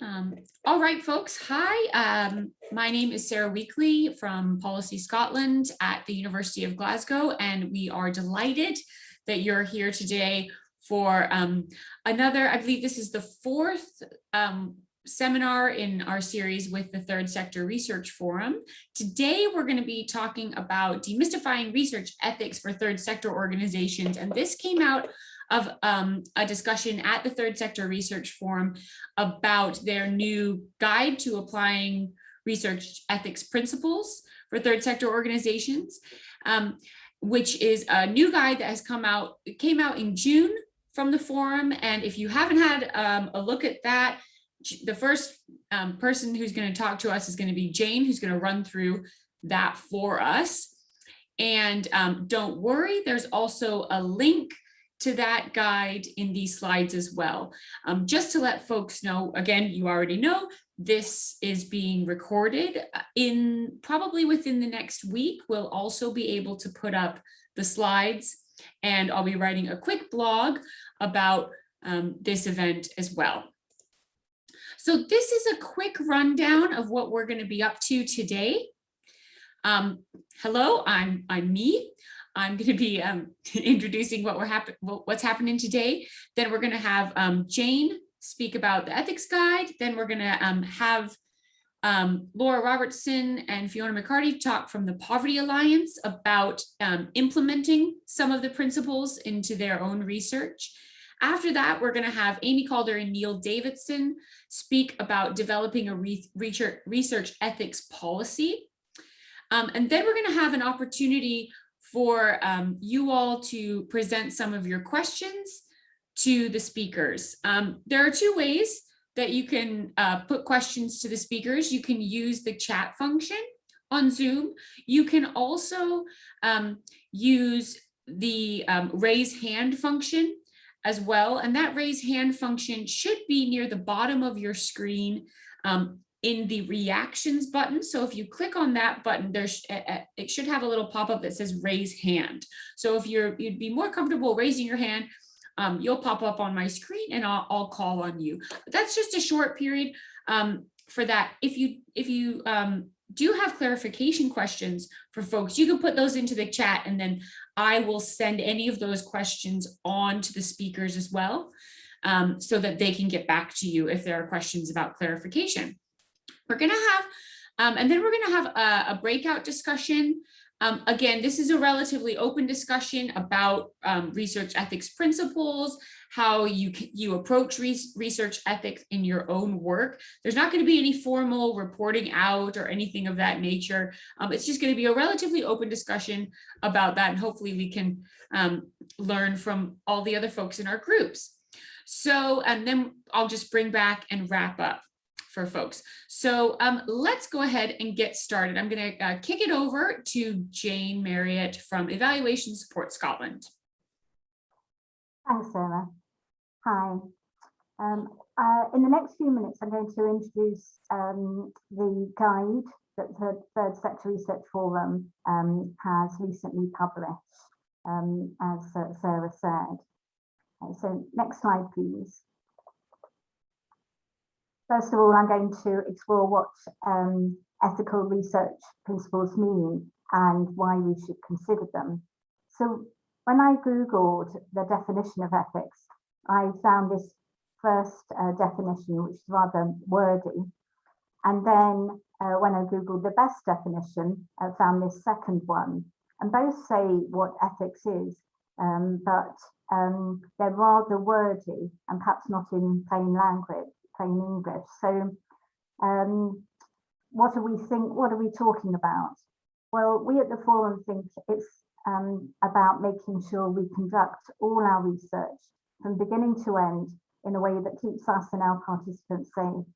Um, all right, folks. Hi, um, my name is Sarah Weakley from Policy Scotland at the University of Glasgow, and we are delighted that you're here today for um, another, I believe this is the fourth um, seminar in our series with the Third Sector Research Forum. Today, we're going to be talking about demystifying research ethics for third sector organizations, and this came out of um, a discussion at the Third Sector Research Forum about their new guide to applying research ethics principles for third sector organizations, um, which is a new guide that has come out, it came out in June from the forum. And if you haven't had um, a look at that, the first um, person who's going to talk to us is going to be Jane, who's going to run through that for us. And um, don't worry, there's also a link to that guide in these slides as well. Um, just to let folks know, again, you already know, this is being recorded uh, in probably within the next week. We'll also be able to put up the slides and I'll be writing a quick blog about um, this event as well. So this is a quick rundown of what we're going to be up to today. Um, hello, I'm, I'm me. I'm going to be um, introducing what we're happen what's happening today. Then we're going to have um, Jane speak about the ethics guide. Then we're going to um, have um, Laura Robertson and Fiona McHardy talk from the Poverty Alliance about um, implementing some of the principles into their own research. After that, we're going to have Amy Calder and Neil Davidson speak about developing a re research, research ethics policy. Um, and then we're going to have an opportunity for um, you all to present some of your questions to the speakers. Um, there are two ways that you can uh, put questions to the speakers. You can use the chat function on Zoom. You can also um, use the um, raise hand function as well. And that raise hand function should be near the bottom of your screen. Um, in the reactions button. So if you click on that button, there's it should have a little pop-up that says raise hand. So if you're you'd be more comfortable raising your hand, um, you'll pop up on my screen and I'll, I'll call on you. But that's just a short period um, for that. If you if you um, do have clarification questions for folks, you can put those into the chat and then I will send any of those questions on to the speakers as well um, so that they can get back to you if there are questions about clarification. We're going to have, um, and then we're going to have a, a breakout discussion. Um, again, this is a relatively open discussion about um, research ethics principles, how you you approach re research ethics in your own work. There's not going to be any formal reporting out or anything of that nature. Um, it's just going to be a relatively open discussion about that, and hopefully we can um, learn from all the other folks in our groups. So, and then I'll just bring back and wrap up for folks. So um, let's go ahead and get started. I'm going to uh, kick it over to Jane Marriott from Evaluation Support Scotland. Thanks, Sarah. Hi. Um, uh, in the next few minutes, I'm going to introduce um, the guide that the Third Sector Research Forum um, has recently published, um, as uh, Sarah said. Okay, so next slide, please. First of all, I'm going to explore what um, ethical research principles mean and why we should consider them. So when I Googled the definition of ethics, I found this first uh, definition, which is rather wordy. And then uh, when I Googled the best definition, I found this second one. And both say what ethics is, um, but um, they're rather wordy and perhaps not in plain language plain English. So um, what do we think, what are we talking about? Well, we at the forum think it's um, about making sure we conduct all our research from beginning to end in a way that keeps us and our participants safe.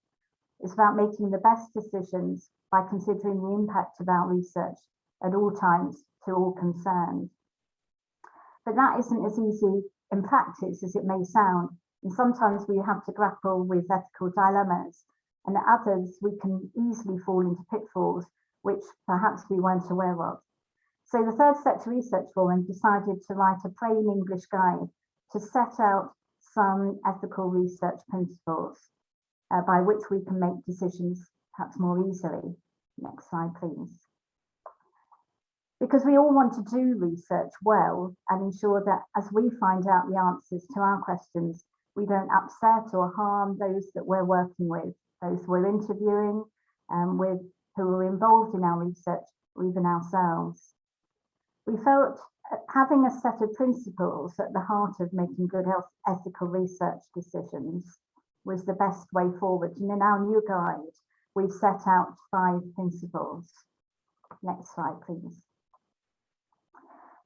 It's about making the best decisions by considering the impact of our research at all times to all concerned. But that isn't as easy in practice as it may sound and sometimes we have to grapple with ethical dilemmas, and at others we can easily fall into pitfalls which perhaps we weren't aware of. So the Third Sector Research Forum decided to write a plain English guide to set out some ethical research principles. uh, by which we can make decisions perhaps more easily. Next slide, please. Because we all want to do research well and ensure that as we find out the answers to our questions, we don't upset or harm those that we're working with, those we're interviewing, um, with who are involved in our research, or even ourselves. We felt uh, having a set of principles at the heart of making good health ethical research decisions was the best way forward. And in our new guide, we've set out five principles. Next slide, please.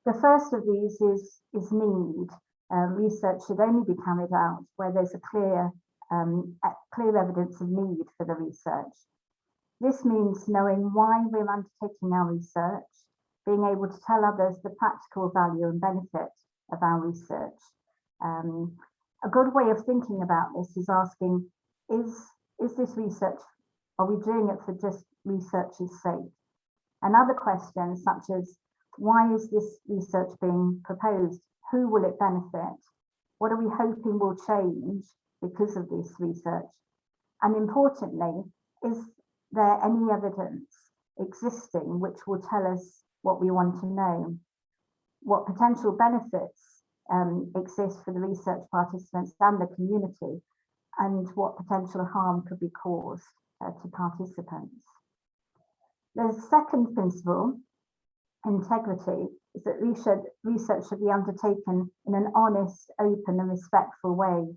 The first of these is, is need. Um, research should only be carried out where there's a clear, um, clear evidence of need for the research. This means knowing why we're undertaking our research, being able to tell others the practical value and benefit of our research. Um, a good way of thinking about this is asking, is, is this research, are we doing it for just research's sake? Another question such as, why is this research being proposed? Who will it benefit? What are we hoping will change because of this research? And importantly, is there any evidence existing which will tell us what we want to know? What potential benefits um, exist for the research participants and the community? And what potential harm could be caused uh, to participants? The second principle integrity is that research, research should be undertaken in an honest, open and respectful way.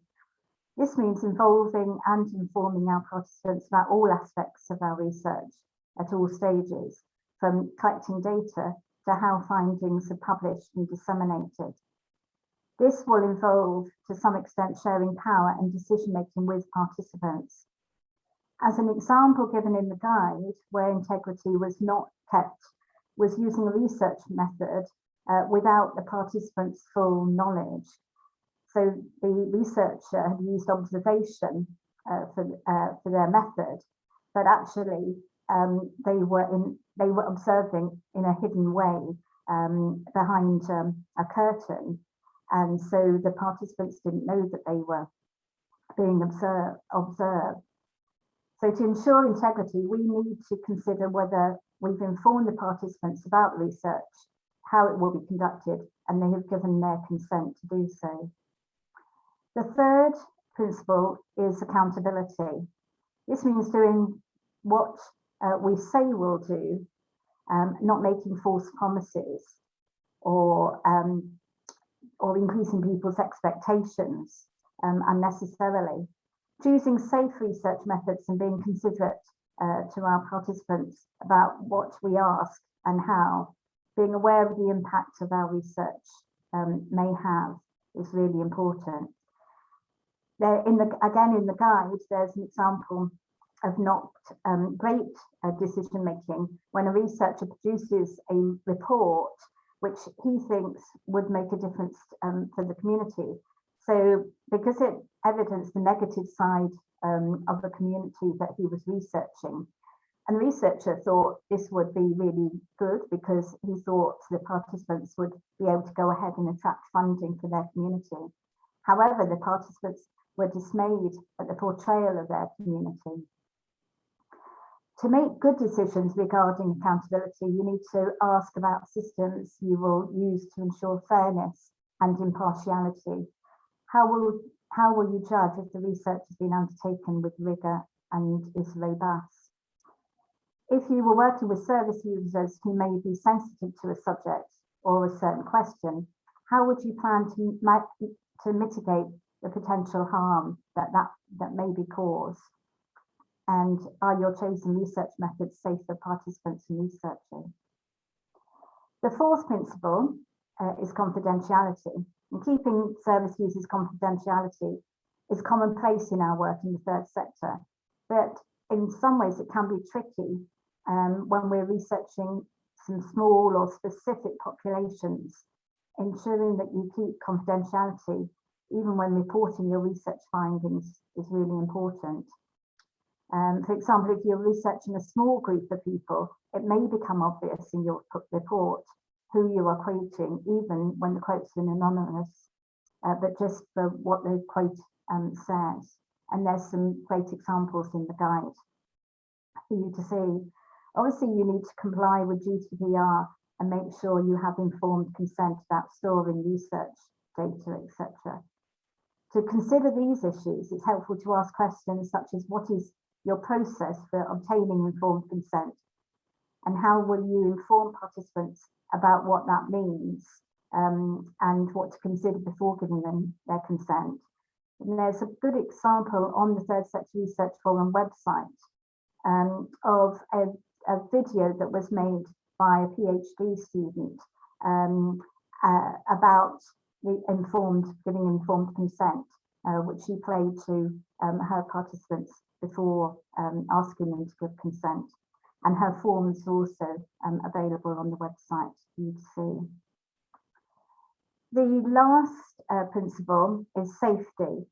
This means involving and informing our participants about all aspects of our research at all stages, from collecting data to how findings are published and disseminated. This will involve, to some extent, sharing power and decision making with participants. As an example given in the guide, where integrity was not kept was using a research method uh, without the participants' full knowledge. So the researcher had used observation uh, for, uh, for their method, but actually um, they were in they were observing in a hidden way um, behind um, a curtain, and so the participants didn't know that they were being observed. observed. So to ensure integrity, we need to consider whether We've informed the participants about research, how it will be conducted, and they have given their consent to do so. The third principle is accountability. This means doing what uh, we say we'll do, um, not making false promises or, um, or increasing people's expectations um, unnecessarily. Choosing safe research methods and being considerate uh, to our participants about what we ask and how, being aware of the impact of our research um, may have is really important. There, in the again in the guide, there's an example of not um, great uh, decision making when a researcher produces a report which he thinks would make a difference um, for the community. So because it evidenced the negative side um, of the community that he was researching. And the researcher thought this would be really good because he thought the participants would be able to go ahead and attract funding for their community. However, the participants were dismayed at the portrayal of their community. To make good decisions regarding accountability, you need to ask about systems you will use to ensure fairness and impartiality. How will how will you judge if the research has been undertaken with rigour and is robust? If you were working with service users who may be sensitive to a subject or a certain question, how would you plan to, to mitigate the potential harm that, that, that may be caused? And are your chosen research methods safe for participants and researchers? The fourth principle uh, is confidentiality. And keeping service users confidentiality is commonplace in our work in the third sector, but in some ways it can be tricky um, when we're researching some small or specific populations, ensuring that you keep confidentiality even when reporting your research findings is really important. Um, for example, if you're researching a small group of people, it may become obvious in your report who you are quoting, even when the quote's been anonymous, uh, but just for what the quote um, says. and there's some great examples in the guide for you to see. Obviously, you need to comply with GDPR and make sure you have informed consent about storing research data, etc. To consider these issues, it's helpful to ask questions such as what is your process for obtaining informed consent and how will you inform participants about what that means um, and what to consider before giving them their consent. And there's a good example on the Third Sector Research Forum website um, of a, a, video that was made by a PhD student um, uh, about the informed, giving informed consent, uh, which she played to um, her participants before um, asking them to give consent. And her forms are also um, available on the website you'd see. The last uh, principle is safety.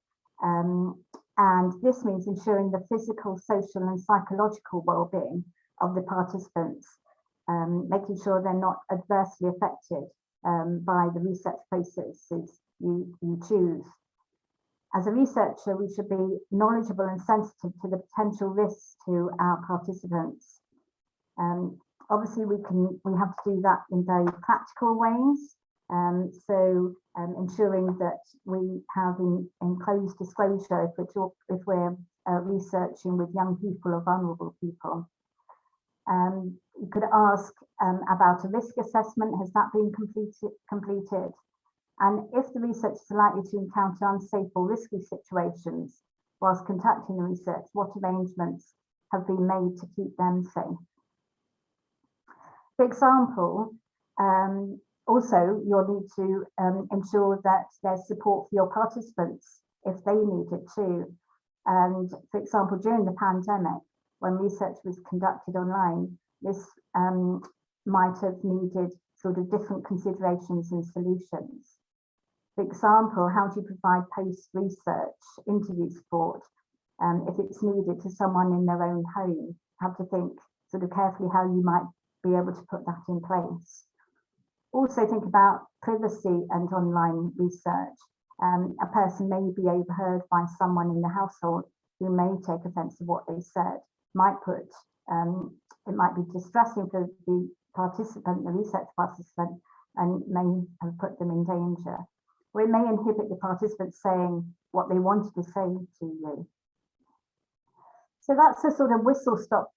Um, and this means ensuring the physical, social and psychological well-being of the participants, um, making sure they're not adversely affected um, by the research processes you, you choose. As a researcher, we should be knowledgeable and sensitive to the potential risks to our participants. Um, obviously, we can we have to do that in very practical ways. Um, so um, ensuring that we have in, enclosed disclosure if we're, talk, if we're uh, researching with young people or vulnerable people. Um, you could ask um, about a risk assessment, has that been completed, completed? And if the research is likely to encounter unsafe or risky situations whilst conducting the research, what arrangements have been made to keep them safe? For example, um, also you'll need to um, ensure that there's support for your participants if they need it too. And for example, during the pandemic, when research was conducted online, this um, might have needed sort of different considerations and solutions. For example, how do you provide post-research interview support um, if it's needed to someone in their own home? Have to think sort of carefully how you might be able to put that in place. Also think about privacy and online research. Um, a person may be overheard by someone in the household who may take offence of what they said, might put, um, it might be distressing for the participant, the research participant, and may have put them in danger or it may inhibit the participants saying what they wanted to say to you. So that's a sort of whistle stop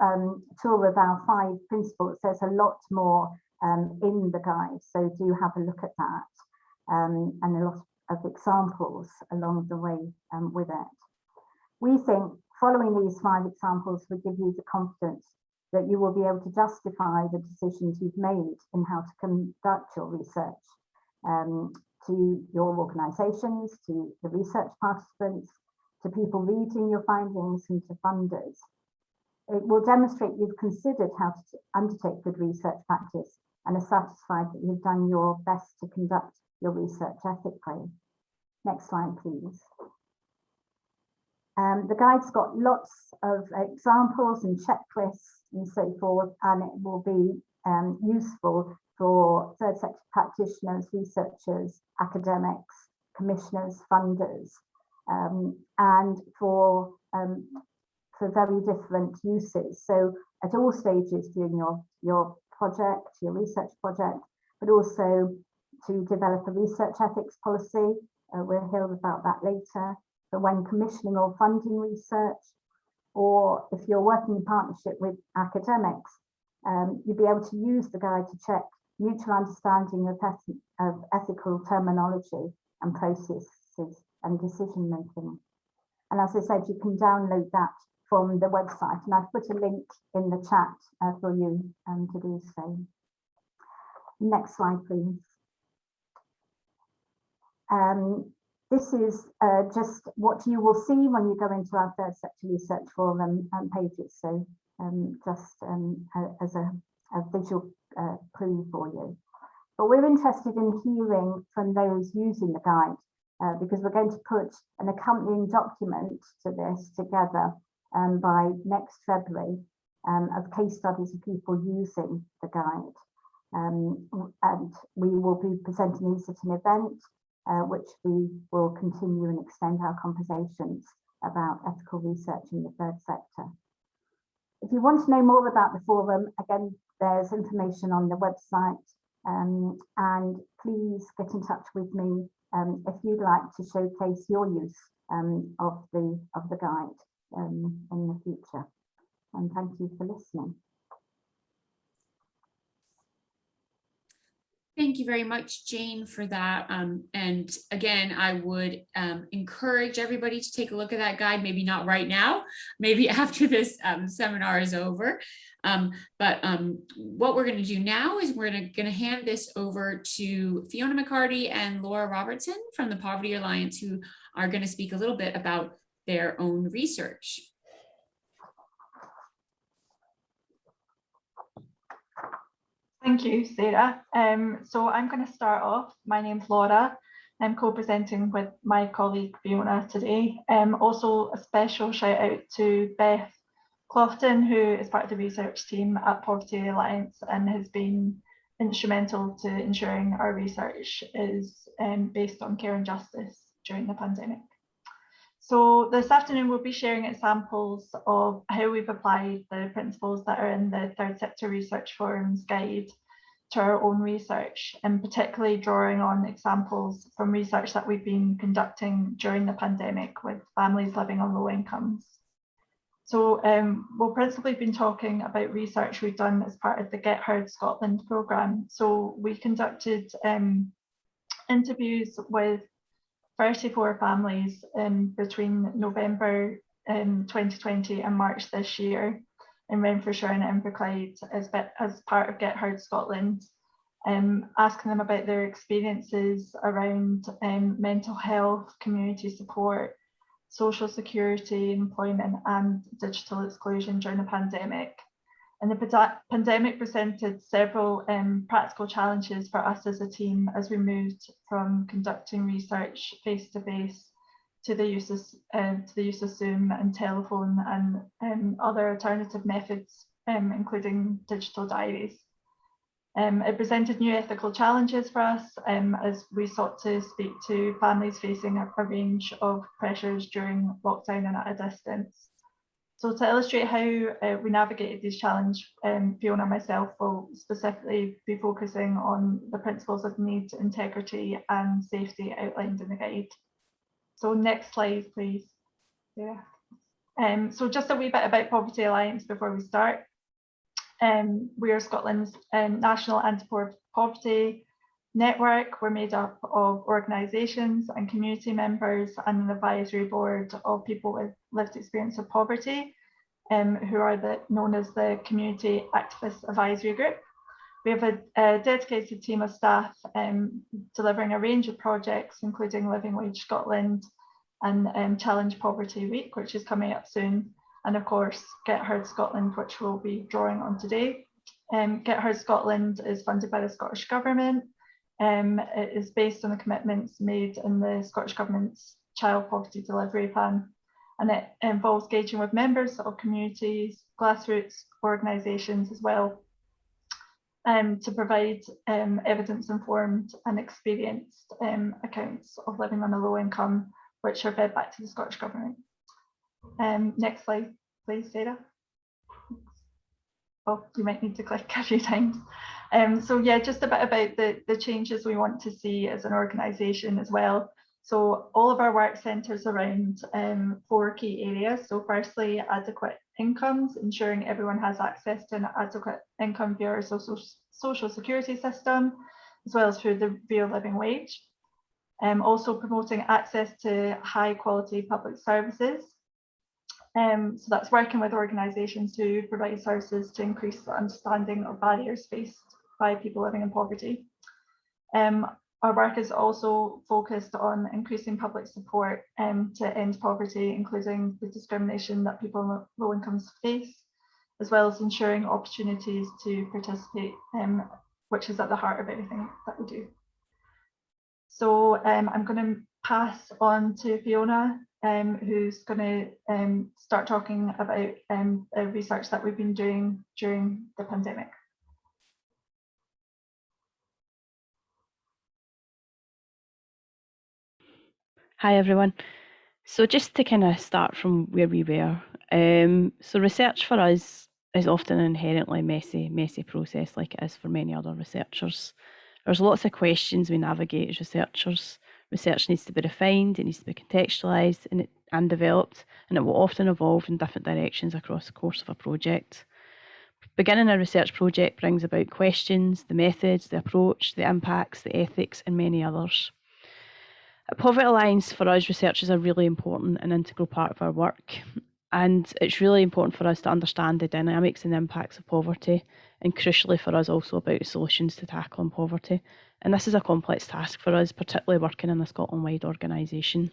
um, tour of our five principles. There's a lot more um, in the guide, so do have a look at that um, and a lot of examples along the way um, with it. We think following these five examples will give you the confidence that you will be able to justify the decisions you've made in how to conduct your research um, to your organisations, to the research participants, to people reading your findings and to funders. It will demonstrate you've considered how to undertake good research practice and are satisfied that you've done your best to conduct your research ethically. Next slide, please. Um, the guide's got lots of examples and checklists and so forth, and it will be um, useful for third sector practitioners, researchers, academics, commissioners, funders, um, and for, um, for very different uses. So at all stages during your, your project, your research project, but also to develop a research ethics policy. Uh, we'll hear about that later. But when commissioning or funding research, or if you're working in partnership with academics, um, you'll be able to use the guide to check mutual understanding of, of ethical terminology and processes and decision making. And as I said, you can download that from the website and I've put a link in the chat uh, for you um, to do so. Next slide, please. Um, this is uh, just what you will see when you go into our third sector research forum um, pages. So um, just um, as a, a visual uh, clue for you. But we're interested in hearing from those using the guide uh, because we're going to put an accompanying document to this together um, by next February um, of case studies of people using the guide. Um, and we will be presenting these at an event uh, which we will continue and extend our conversations about ethical research in the third sector. If you want to know more about the forum, again, there's information on the website um, and please get in touch with me um, if you'd like to showcase your use um, of the of the guide um, in the future. And thank you for listening. Thank you very much, Jane, for that. Um, and again, I would um, encourage everybody to take a look at that guide, maybe not right now, maybe after this um, seminar is over. Um, but um, what we're going to do now is we're going to hand this over to Fiona McHardy and Laura Robertson from the Poverty Alliance, who are going to speak a little bit about their own research. Thank you, Sarah. Um, so I'm going to start off. My name's Laura. I'm co-presenting with my colleague Fiona today. Um, also a special shout out to Beth Clofton, who is part of the research team at Poverty Alliance and has been instrumental to ensuring our research is um, based on care and justice during the pandemic. So this afternoon we'll be sharing examples of how we've applied the principles that are in the Third Sector Research Forum's guide to our own research and particularly drawing on examples from research that we've been conducting during the pandemic with families living on low incomes. So um, we'll principally been talking about research we've done as part of the Get Heard Scotland programme. So we conducted um, interviews with 34 families um, between November um, 2020 and March this year in Renfrewshire and Inverclyde as, as part of Get Heard Scotland, um, asking them about their experiences around um, mental health, community support, social security, employment and digital exclusion during the pandemic. And the pandemic presented several um, practical challenges for us as a team as we moved from conducting research face to face to the use of uh, to the use of Zoom and telephone and um, other alternative methods, um, including digital diaries. Um, it presented new ethical challenges for us um, as we sought to speak to families facing a, a range of pressures during lockdown and at a distance. So to illustrate how uh, we navigated these challenges, um, Fiona and myself will specifically be focusing on the principles of need, integrity and safety outlined in the guide. So next slide, please. Yeah. Um, so just a wee bit about Poverty Alliance before we start. Um, we are Scotland's um, national anti-poverty network. We're made up of organisations and community members and an advisory board of people with lived experience of poverty, um, who are the, known as the Community Activist Advisory Group. We have a, a dedicated team of staff um, delivering a range of projects, including Living Wage Scotland and um, Challenge Poverty Week, which is coming up soon. And of course, Get Heard Scotland, which we'll be drawing on today. Um, Get Heard Scotland is funded by the Scottish Government um, it is based on the commitments made in the Scottish Government's Child Poverty Delivery Plan, and it involves engaging with members of communities, grassroots organisations as well, um, to provide um, evidence-informed and experienced um, accounts of living on a low income, which are fed back to the Scottish Government. Um, next slide, please, Sarah. Oh, you might need to click a few times. Um, so yeah, just a bit about the, the changes we want to see as an organisation as well. So all of our work centres around um, four key areas. So firstly, adequate incomes, ensuring everyone has access to an adequate income via our social, social security system, as well as through the real living wage. Um, also promoting access to high quality public services. Um, so that's working with organisations to provide services to increase the understanding of barriers faced by people living in poverty. Um, our work is also focused on increasing public support um, to end poverty, including the discrimination that people in low incomes face, as well as ensuring opportunities to participate, um, which is at the heart of everything that we do. So um, I'm going to pass on to Fiona, um, who's going to um, start talking about um, research that we've been doing during the pandemic. Hi, everyone. So just to kind of start from where we were, um, so research for us is often an inherently messy, messy process, like it is for many other researchers. There's lots of questions we navigate as researchers. Research needs to be refined, it needs to be contextualised and, and developed, and it will often evolve in different directions across the course of a project. Beginning a research project brings about questions, the methods, the approach, the impacts, the ethics, and many others. Poverty Alliance, for us, research is a really important and integral part of our work. And it's really important for us to understand the dynamics and impacts of poverty, and crucially for us also about solutions to tackling poverty. And this is a complex task for us, particularly working in a Scotland-wide organisation.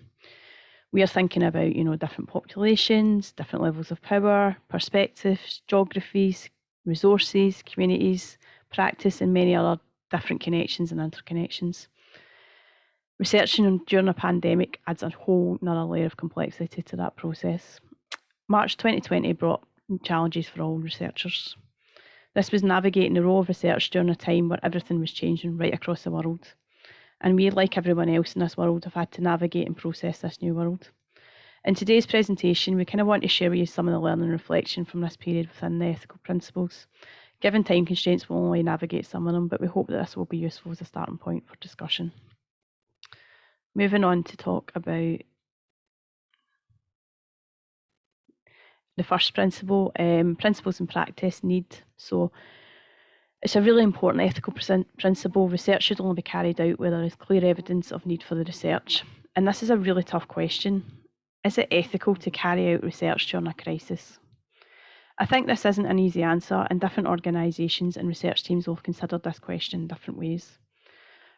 We are thinking about, you know, different populations, different levels of power, perspectives, geographies, resources, communities, practice, and many other different connections and interconnections. Researching during a pandemic adds a whole another layer of complexity to that process. March 2020 brought challenges for all researchers. This was navigating the role of research during a time where everything was changing right across the world. And we, like everyone else in this world, have had to navigate and process this new world. In today's presentation, we kind of want to share with you some of the learning and reflection from this period within the ethical principles. Given time constraints, we'll only navigate some of them, but we hope that this will be useful as a starting point for discussion. Moving on to talk about the first principle, um, principles in practice need. So it's a really important ethical principle. Research should only be carried out where there is clear evidence of need for the research. And this is a really tough question. Is it ethical to carry out research during a crisis? I think this isn't an easy answer, and different organisations and research teams will have considered this question in different ways.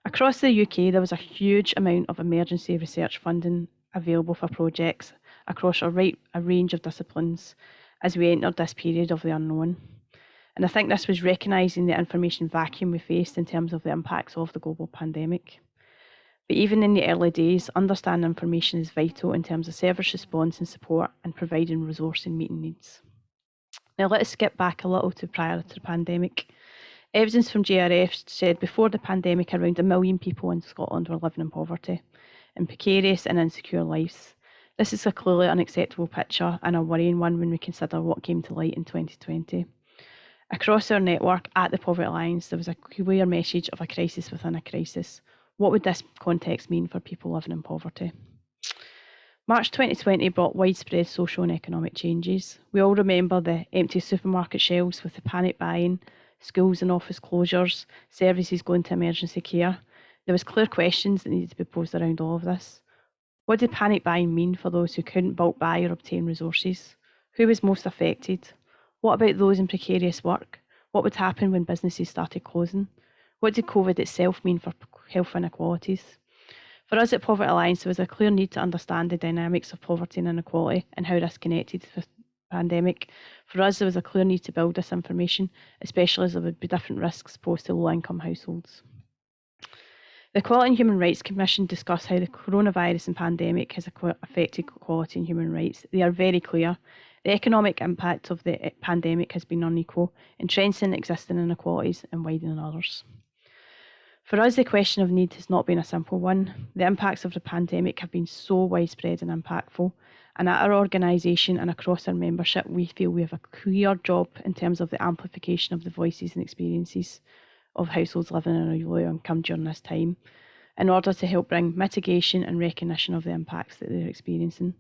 Across the UK, there was a huge amount of emergency research funding available for projects across a, right, a range of disciplines as we entered this period of the unknown. And I think this was recognising the information vacuum we faced in terms of the impacts of the global pandemic. But even in the early days, understanding information is vital in terms of service response and support and providing resource and meeting needs. Now let us skip back a little to prior to the pandemic. Evidence from JRF said before the pandemic around a million people in Scotland were living in poverty, in precarious and insecure lives. This is a clearly unacceptable picture and a worrying one when we consider what came to light in 2020. Across our network at the Poverty Alliance, there was a clear message of a crisis within a crisis. What would this context mean for people living in poverty? March 2020 brought widespread social and economic changes. We all remember the empty supermarket shelves with the panic buying, schools and office closures, services going to emergency care. There was clear questions that needed to be posed around all of this. What did panic buying mean for those who couldn't bulk buy or obtain resources? Who was most affected? What about those in precarious work? What would happen when businesses started closing? What did COVID itself mean for health inequalities? For us at Poverty Alliance, there was a clear need to understand the dynamics of poverty and inequality and how this connected with pandemic. For us, there was a clear need to build this information, especially as there would be different risks posed to low income households. The Equality and Human Rights Commission discussed how the coronavirus and pandemic has affected equality and human rights. They are very clear. The economic impact of the eh, pandemic has been unequal, entrenching existing inequalities and widening others. For us, the question of need has not been a simple one. The impacts of the pandemic have been so widespread and impactful, and at our organisation and across our membership, we feel we have a clear job in terms of the amplification of the voices and experiences of households living in a low income during this time in order to help bring mitigation and recognition of the impacts that they're experiencing.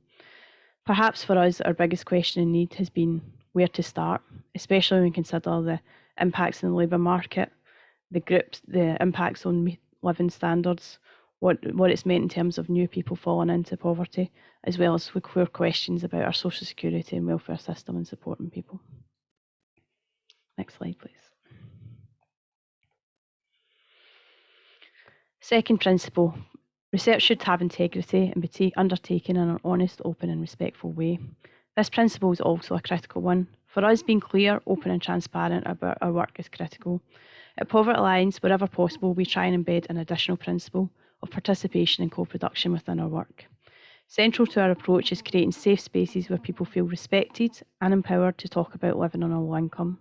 Perhaps for us, our biggest question and need has been where to start, especially when we consider the impacts in the labour market, the groups, the impacts on living standards, what, what it's meant in terms of new people falling into poverty, as well as core questions about our social security and welfare system and supporting people. Next slide, please. Second principle, research should have integrity and be undertaken in an honest, open and respectful way. This principle is also a critical one. For us, being clear, open and transparent about our work is critical. At Poverty Alliance, wherever possible, we try and embed an additional principle of participation and co-production within our work. Central to our approach is creating safe spaces where people feel respected and empowered to talk about living on a low income.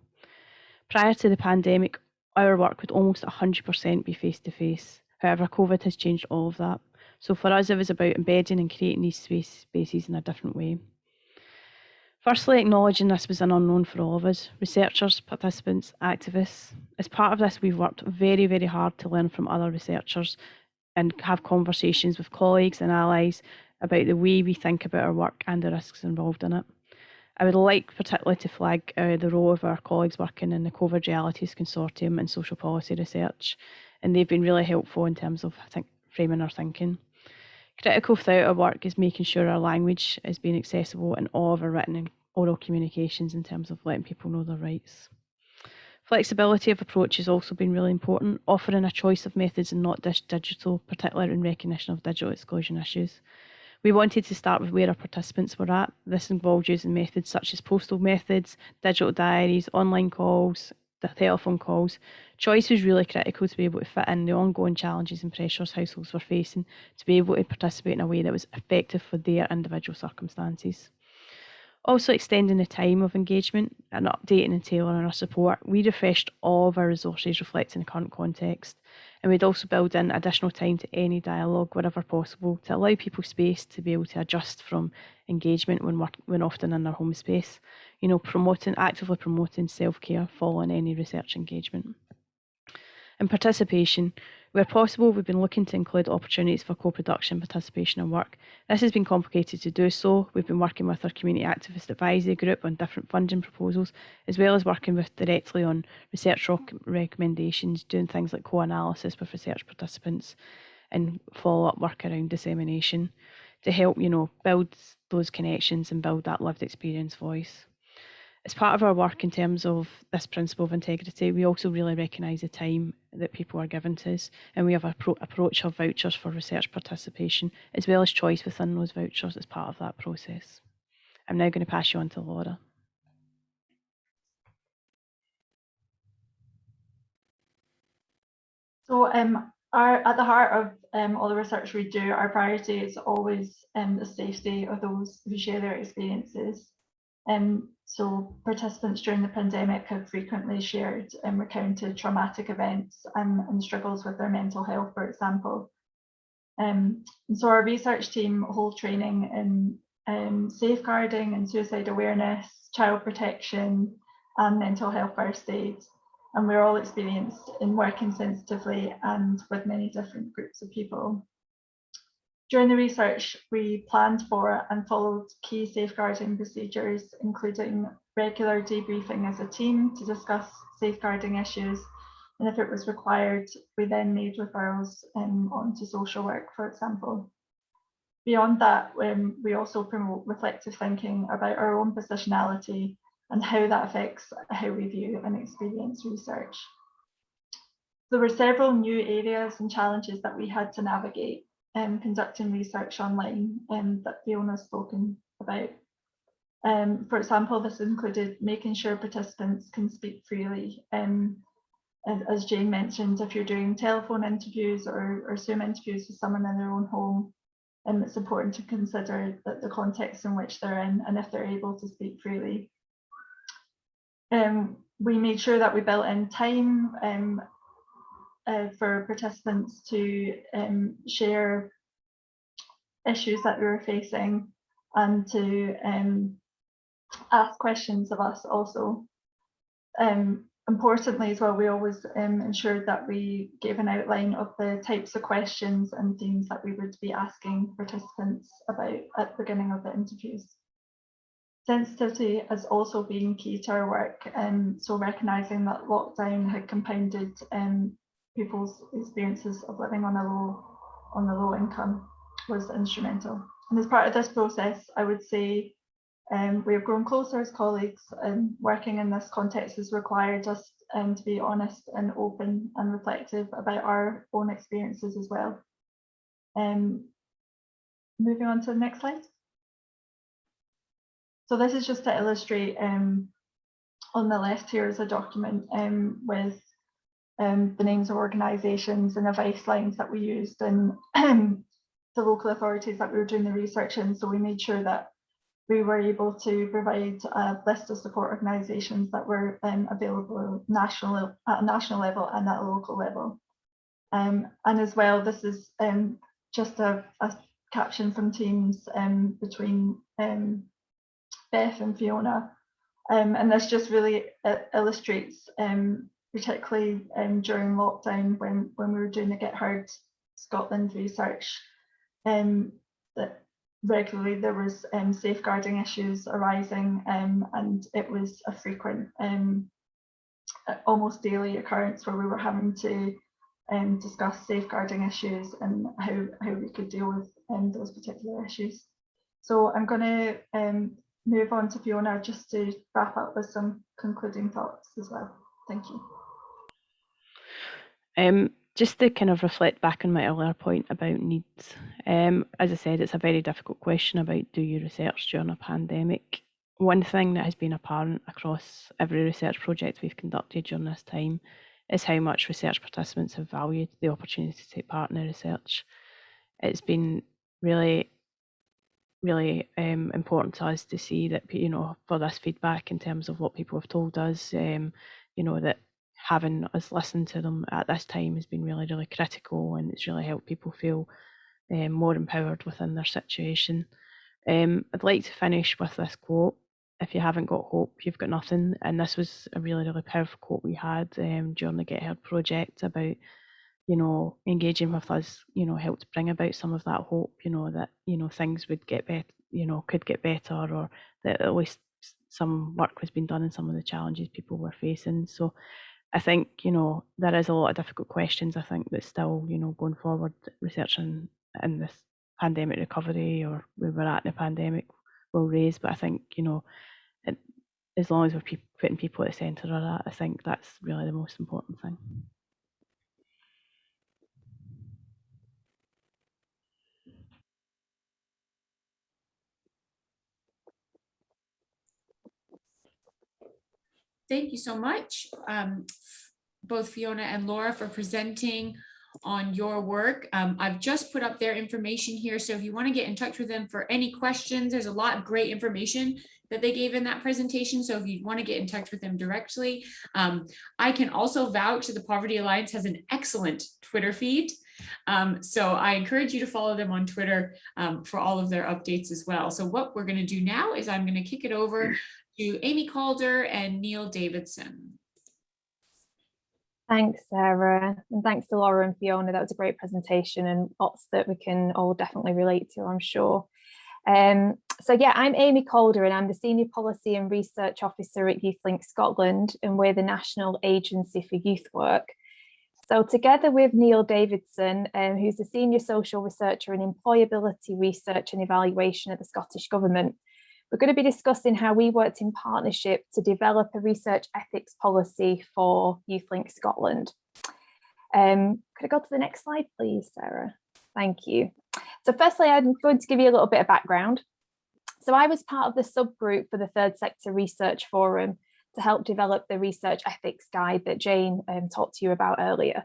Prior to the pandemic, our work would almost 100% be face to face. However, COVID has changed all of that. So for us, it was about embedding and creating these space, spaces in a different way. Firstly, acknowledging this was an unknown for all of us, researchers, participants, activists. As part of this, we've worked very, very hard to learn from other researchers and have conversations with colleagues and allies about the way we think about our work and the risks involved in it. I would like particularly to flag uh, the role of our colleagues working in the COVID Realities Consortium and social policy research, and they've been really helpful in terms of I think, framing our thinking. Critical throughout our work is making sure our language is being accessible in all of our written and oral communications in terms of letting people know their rights. Flexibility of approach has also been really important, offering a choice of methods and not just digital, particularly in recognition of digital exclusion issues. We wanted to start with where our participants were at. This involved using methods such as postal methods, digital diaries, online calls, the telephone calls. Choice was really critical to be able to fit in the ongoing challenges and pressures households were facing to be able to participate in a way that was effective for their individual circumstances. Also extending the time of engagement and updating and tailoring our support, we refreshed all of our resources reflecting the current context. And we'd also build in additional time to any dialogue wherever possible to allow people space to be able to adjust from engagement when, work, when often in their home space. You know, promoting, actively promoting self-care following any research engagement. And participation, where possible, we've been looking to include opportunities for co-production participation and work. This has been complicated to do so. We've been working with our community activist advisory group on different funding proposals, as well as working with directly on research recommendations, doing things like co-analysis with research participants and follow-up work around dissemination to help, you know, build those connections and build that lived experience voice as part of our work in terms of this principle of integrity, we also really recognise the time that people are given to us, and we have a pro- approach of vouchers for research participation, as well as choice within those vouchers as part of that process. I'm now going to pass you on to Laura. So um, our, at the heart of um, all the research we do, our priority is always um, the safety of those who share their experiences. Um, so participants during the pandemic have frequently shared and recounted traumatic events and, and struggles with their mental health, for example. Um, and so our research team hold training in um, safeguarding and suicide awareness, child protection, and mental health first aid. And we're all experienced in working sensitively and with many different groups of people. During the research, we planned for and followed key safeguarding procedures, including regular debriefing as a team to discuss safeguarding issues. And if it was required, we then made referrals um, onto social work, for example. Beyond that, um, we also promote reflective thinking about our own positionality and how that affects how we view and experience research. There were several new areas and challenges that we had to navigate um, conducting research online um, that Fiona's spoken about. Um, for example, this included making sure participants can speak freely. Um, as Jane mentioned, if you're doing telephone interviews or, or Zoom interviews with someone in their own home, um, it's important to consider that the context in which they're in and if they're able to speak freely. Um, we made sure that we built in time um, uh, for participants to um, share issues that we were facing and to um, ask questions of us also. Um, importantly as well, we always um, ensured that we gave an outline of the types of questions and themes that we would be asking participants about at the beginning of the interviews. Sensitivity has also been key to our work, and um, so recognising that lockdown had compounded um, people's experiences of living on a low on a low income was instrumental. And as part of this process, I would say um, we have grown closer as colleagues and working in this context has required us um, to be honest and open and reflective about our own experiences as well. Um, moving on to the next slide. So this is just to illustrate um, on the left here is a document um, with um, the names of organisations and advice lines that we used and the local authorities that we were doing the research in. So we made sure that we were able to provide a list of support organisations that were um, available national at a national level and at a local level. Um, and as well, this is um, just a, a caption from Teams um, between um, Beth and Fiona. Um, and this just really uh, illustrates, um, particularly um, during lockdown when, when we were doing the Get Heard Scotland research, um, that regularly there was um, safeguarding issues arising um, and it was a frequent, um, almost daily occurrence where we were having to um, discuss safeguarding issues and how, how we could deal with those particular issues. So I'm going to move on to Fiona just to wrap up with some concluding thoughts as well. Thank you. Um, just to kind of reflect back on my earlier point about needs, um, as I said, it's a very difficult question about do you research during a pandemic. One thing that has been apparent across every research project we've conducted during this time is how much research participants have valued the opportunity to take part in the research. It's been really, really um, important to us to see that, you know, for this feedback in terms of what people have told us, um, you know, that having us listen to them at this time has been really, really critical and it's really helped people feel um, more empowered within their situation. Um, I'd like to finish with this quote. If you haven't got hope, you've got nothing. And this was a really, really powerful quote we had um, during the Get Heard project about, you know, engaging with us, you know, helped bring about some of that hope, you know, that, you know, things would get better, you know, could get better or that at least some work was being done in some of the challenges people were facing. So I think, you know, there is a lot of difficult questions, I think, that still, you know, going forward, researching in this pandemic recovery or where we're at in the pandemic will raise. But I think, you know, it, as long as we're pe putting people at the centre of that, I think that's really the most important thing. Thank you so much, um, both Fiona and Laura for presenting on your work. Um, I've just put up their information here, so if you want to get in touch with them for any questions, there's a lot of great information that they gave in that presentation. So if you want to get in touch with them directly, um, I can also vouch that the Poverty Alliance has an excellent Twitter feed. Um, so I encourage you to follow them on Twitter um, for all of their updates as well. So what we're going to do now is I'm going to kick it over to Amy Calder and Neil Davidson. Thanks, Sarah, and thanks to Laura and Fiona. That was a great presentation and lots that we can all definitely relate to, I'm sure. Um, so yeah, I'm Amy Calder and I'm the Senior Policy and Research Officer at YouthLink Scotland and we're the National Agency for Youth Work. So together with Neil Davidson, um, who's the Senior Social Researcher in Employability Research and Evaluation at the Scottish Government, we're going to be discussing how we worked in partnership to develop a research ethics policy for YouthLink Scotland. Um, could I go to the next slide, please, Sarah? Thank you. So firstly, I'm going to give you a little bit of background. So I was part of the subgroup for the Third Sector Research Forum to help develop the research ethics guide that Jane um, talked to you about earlier.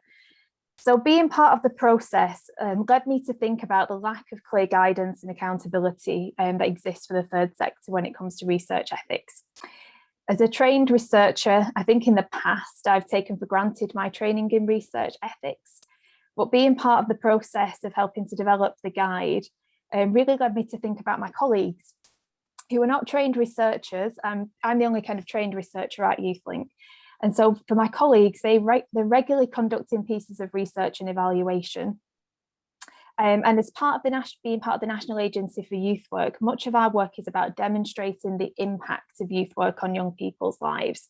So being part of the process um, led me to think about the lack of clear guidance and accountability um, that exists for the third sector when it comes to research ethics. As a trained researcher, I think in the past I've taken for granted my training in research ethics, but being part of the process of helping to develop the guide um, really led me to think about my colleagues who are not trained researchers. I'm, I'm the only kind of trained researcher at YouthLink, and so for my colleagues, they re they're regularly conducting pieces of research and evaluation. Um, and as part of the being part of the National Agency for Youth Work, much of our work is about demonstrating the impact of youth work on young people's lives.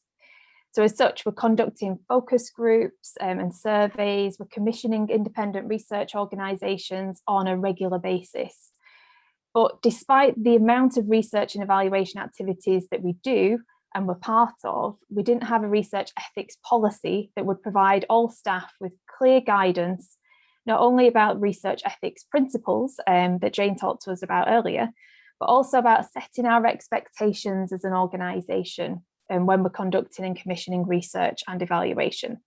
So as such, we're conducting focus groups um, and surveys, we're commissioning independent research organisations on a regular basis. But despite the amount of research and evaluation activities that we do, and were part of, we didn't have a research ethics policy that would provide all staff with clear guidance, not only about research ethics principles um, that Jane talked to us about earlier, but also about setting our expectations as an organisation and um, when we're conducting and commissioning research and evaluation.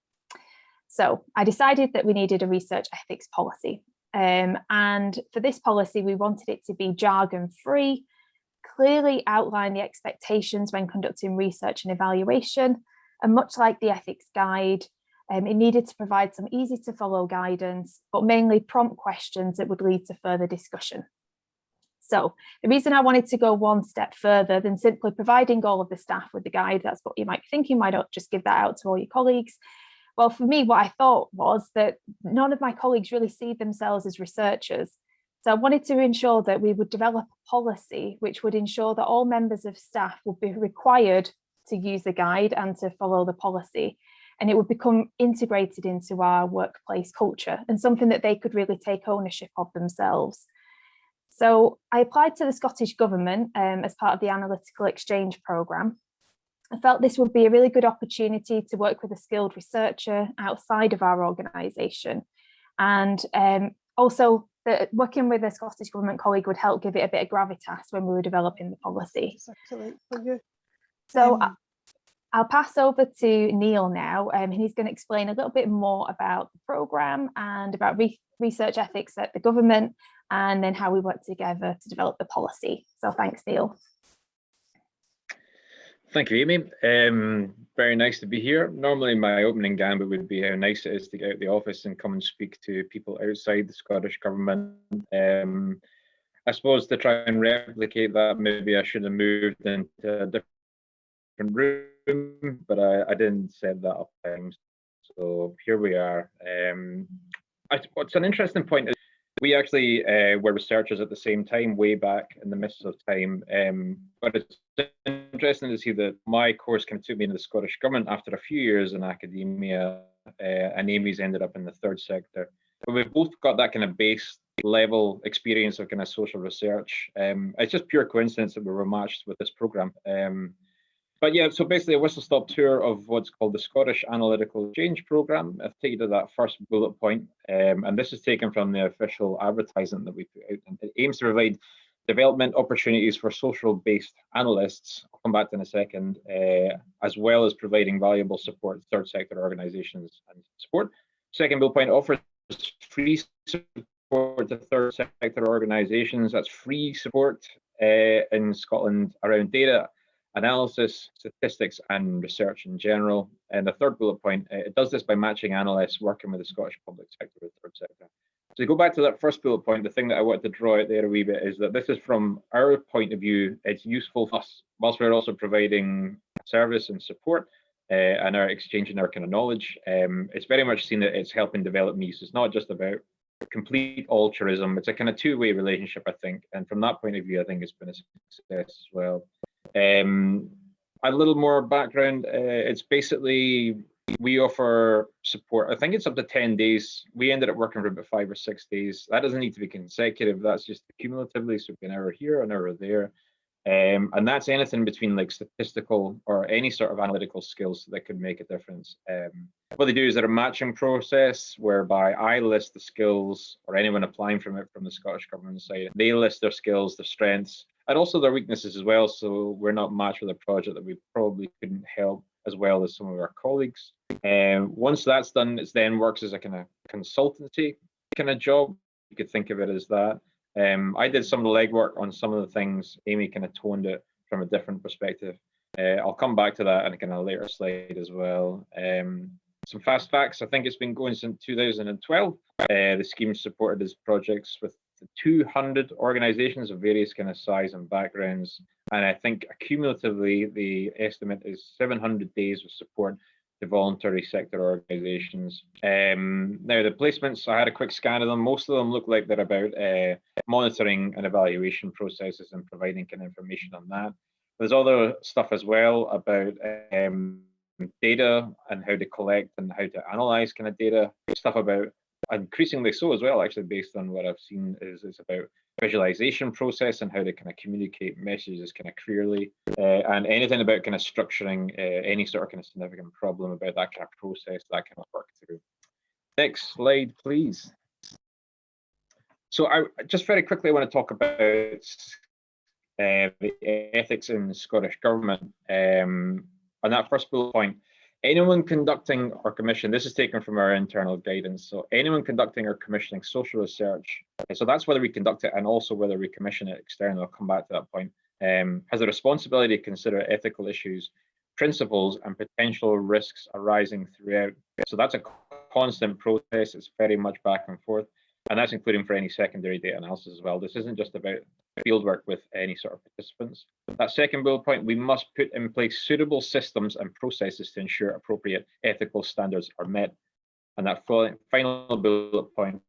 So I decided that we needed a research ethics policy. Um, and for this policy, we wanted it to be jargon free, clearly outline the expectations when conducting research and evaluation, and much like the ethics guide, Um, it needed to provide some easy to follow guidance, but mainly prompt questions that would lead to further discussion. So the reason I wanted to go one step further than simply providing all of the staff with the guide, that's what you might be thinking, why not just give that out to all your colleagues? Well, for me, what I thought was that none of my colleagues really see themselves as researchers. So I wanted to ensure that we would develop a policy which would ensure that all members of staff would be required to use the guide and to follow the policy. And it would become integrated into our workplace culture and something that they could really take ownership of themselves. So I applied to the Scottish Government um, as part of the Analytical Exchange Programme. I felt this would be a really good opportunity to work with a skilled researcher outside of our organisation. And um, also that working with a Scottish Government colleague would help give it a bit of gravitas when we were developing the policy. So Um, I'll pass over to Neil now, um, and he's going to explain a little bit more about the programme and about re research ethics at the government, and then how we work together to develop the policy. So thanks, Neil. Thank you, Amy. Um, very nice to be here. Normally my opening gambit would be how nice it is to get out of the office and come and speak to people outside the Scottish Government. Um, I suppose to try and replicate that, maybe I should have moved into a different room, but I, I didn't set that up. times. So here we are. Um, I, what's an interesting point is we actually uh, were researchers at the same time, way back in the midst of time. Um, but it's interesting to see that my course kind of took me into the Scottish Government after a few years in academia, uh, and Amy's ended up in the third sector. But we've both got that kind of base level experience of kind of social research. Um, it's just pure coincidence that we were matched with this program. Um, but yeah, so basically a whistle stop tour of what's called the Scottish Analytical Exchange Programme. I've taken to that first bullet point, um, and this is taken from the official advertisement that we put out. And it aims to provide development opportunities for social-based analysts, I'll come back to in a second, uh, as well as providing valuable support to third sector organisations and support. Second bullet point offers free support to third sector organisations. That's free support uh, in Scotland around data analysis, statistics, and research in general. And the third bullet point, uh, it does this by matching analysts working with the Scottish public sector with third sector. So to go back to that first bullet point, the thing that I wanted to draw out there a wee bit is that this is from our point of view, it's useful for us, whilst we're also providing service and support uh, and are exchanging our kind of knowledge. Um, it's very much seen that it's helping develop me. So it's not just about complete altruism. It's a kind of two-way relationship, I think. And from that point of view, I think it's been a success as well. Um, a little more background, uh, it's basically, we offer support, I think it's up to 10 days. We ended up working for about five or six days. That doesn't need to be consecutive, that's just cumulatively, so an hour here, an hour there. Um, and that's anything between like statistical or any sort of analytical skills that could make a difference. Um, what they do is they're a matching process whereby I list the skills or anyone applying from it from the Scottish Government side, they list their skills, their strengths, and also their weaknesses as well. So we're not matched with a project that we probably couldn't help as well as some of our colleagues. And um, once that's done, it then works as a kind of consultancy kind of job. You could think of it as that. Um, I did some of the legwork on some of the things. Amy kind of toned it from a different perspective. Uh, I'll come back to that in a kind of later slide as well. Um, some fast facts. I think it's been going since 2012. Uh, the scheme supported its projects with 200 organizations of various kind of size and backgrounds. And I think cumulatively, the estimate is 700 days of support to voluntary sector organizations. Um, now, the placements, I had a quick scan of them. Most of them look like they're about uh, monitoring and evaluation processes and providing kind of information on that. There's other stuff as well about um, data and how to collect and how to analyze kind of data, stuff about increasingly so as well, actually, based on what I've seen is, is about visualization process and how to kind of communicate messages kind of clearly uh, and anything about kind of structuring uh, any sort of kind of significant problem about that kind of process, that kind of work through. Next slide, please. So I just very quickly want to talk about uh, the ethics in the Scottish Government. Um, on that first bullet point, anyone conducting or commissioning, this is taken from our internal guidance, so anyone conducting or commissioning social research, so that's whether we conduct it and also whether we commission it externally, I'll come back to that point, um, has a responsibility to consider ethical issues principles and potential risks arising throughout. So that's a constant process. It's very much back and forth. And that's including for any secondary data analysis as well. This isn't just about fieldwork with any sort of participants. That second bullet point, we must put in place suitable systems and processes to ensure appropriate ethical standards are met. And that final bullet point,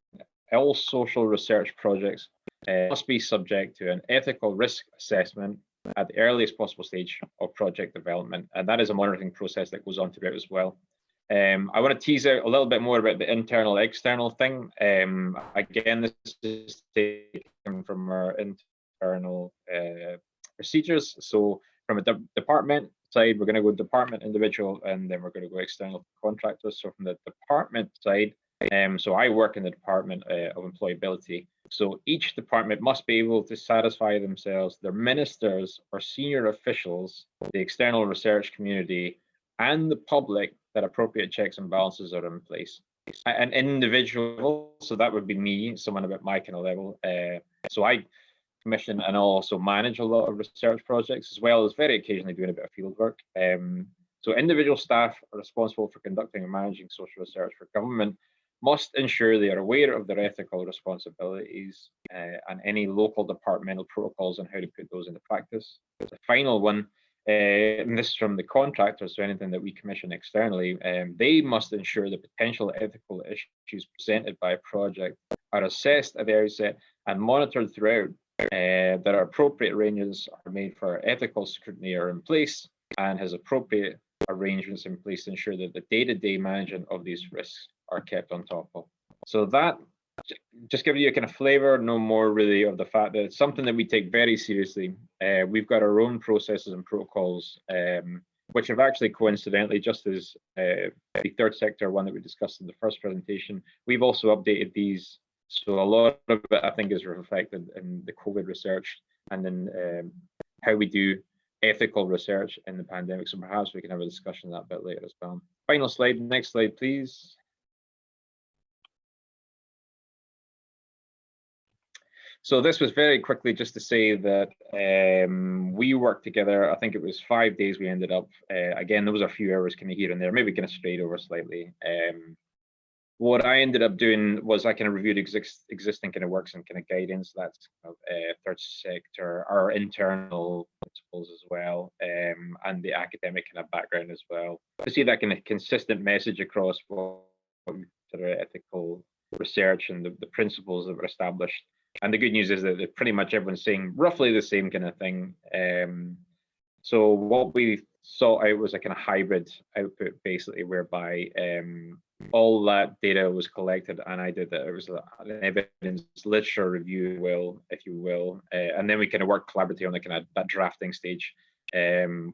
all social research projects uh, must be subject to an ethical risk assessment at the earliest possible stage of project development. And that is a monitoring process that goes on throughout as well. Um, I want to tease out a little bit more about the internal external thing. Um, again, this is taken from our internal uh, procedures. So from a de department side, we're going to go department individual, and then we're going to go external contractors. So from the department side, um, so I work in the Department uh, of Employability. So each department must be able to satisfy themselves, their ministers or senior officials, the external research community, and the public that appropriate checks and balances are in place. An individual, so that would be me, someone about my kind of level. Uh, so I commission and also manage a lot of research projects, as well as very occasionally doing a bit of field work. Um, so individual staff are responsible for conducting and managing social research for government must ensure they are aware of their ethical responsibilities uh, and any local departmental protocols on how to put those into practice. The final one, uh, and this is from the contractors, so anything that we commission externally, um, they must ensure the potential ethical issues presented by a project are assessed at the outset and monitored throughout, uh, that are appropriate ranges are made for ethical scrutiny are in place and has appropriate arrangements in place to ensure that the day-to-day -day management of these risks are kept on top of. So that just giving you a kind of flavor, no more really of the fact that it's something that we take very seriously. Uh, we've got our own processes and protocols, um, which have actually coincidentally, just as uh, the third sector one that we discussed in the first presentation, we've also updated these. So a lot of it, I think, is reflected in the COVID research and then um, how we do ethical research in the pandemic. So perhaps we can have a discussion on that bit later as well. Final slide, next slide, please. So this was very quickly just to say that um, we worked together. I think it was five days we ended up. Uh, again, there was a few hours kind of here and there, maybe kind of strayed over slightly. Um, what I ended up doing was I kind of reviewed exist, existing kind of works and kind of guidance. That's kind of, uh, third sector, our internal principles as well, um, and the academic kind of background as well. To see that kind of consistent message across what consider ethical research and the, the principles that were established and the good news is that pretty much everyone's saying roughly the same kind of thing. Um, so what we sought out was a kind of hybrid output, basically, whereby um, all that data was collected, and I did that. It was an evidence literature review, will if you will, uh, and then we kind of worked collaboratively on the kind of that drafting stage. Um,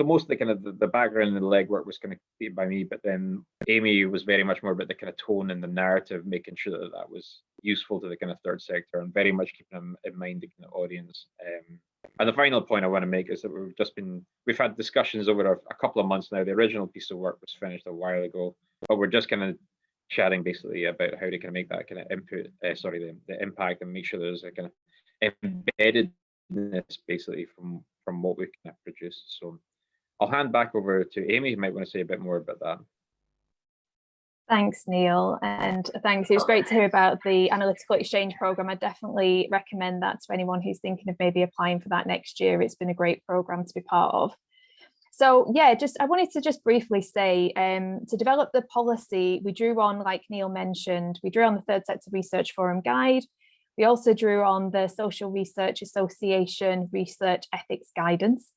so most of the kind of the, the background and the legwork was kind of created by me, but then Amy was very much more about the kind of tone and the narrative, making sure that that was useful to the kind of third sector and very much keeping them in mind the kind of audience. Um, and the final point I want to make is that we've just been, we've had discussions over a, a, couple of months now. The original piece of work was finished a while ago, but we're just kind of chatting basically about how to kind of make that kind of input, uh, sorry, the, the impact and make sure there's a kind of embeddedness basically from, from what we kind of produced. So I'll hand back over to Amy, who might want to say a bit more about that. Thanks, Neil, and thanks. It was great to hear about the analytical exchange program. I definitely recommend that to anyone who's thinking of maybe applying for that next year. It's been a great program to be part of. So yeah, just I wanted to just briefly say um, to develop the policy, we drew on, like Neil mentioned, we drew on the Third Sector Research Forum Guide. We also drew on the Social Research Association Research Ethics Guidance.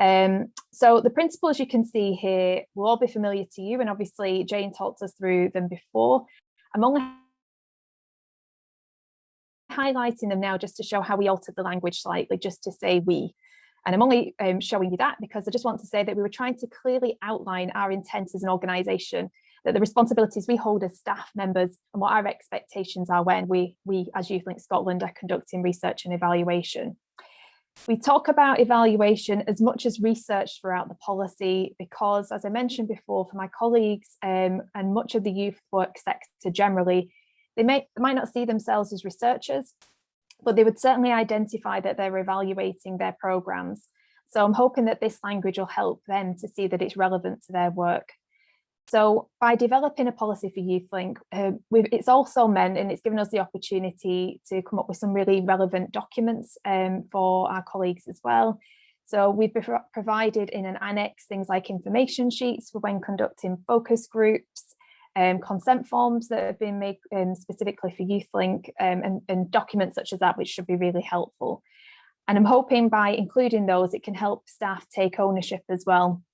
Um, so the principles you can see here will all be familiar to you and obviously Jane talked us through them before. I'm only highlighting them now just to show how we altered the language slightly, just to say we. And I'm only um, showing you that because I just want to say that we were trying to clearly outline our intent as an organisation, that the responsibilities we hold as staff members and what our expectations are when we, we as YouthLink Scotland are conducting research and evaluation. We talk about evaluation as much as research throughout the policy because, as I mentioned before, for my colleagues um, and much of the youth work sector generally, they, may, they might not see themselves as researchers, but they would certainly identify that they're evaluating their programs. So I'm hoping that this language will help them to see that it's relevant to their work. So by developing a policy for YouthLink, uh, it's also meant and it's given us the opportunity to come up with some really relevant documents um, for our colleagues as well. So we've provided in an annex things like information sheets for when conducting focus groups, um, consent forms that have been made um, specifically for YouthLink um, and, and documents such as that, which should be really helpful. And I'm hoping by including those, it can help staff take ownership as well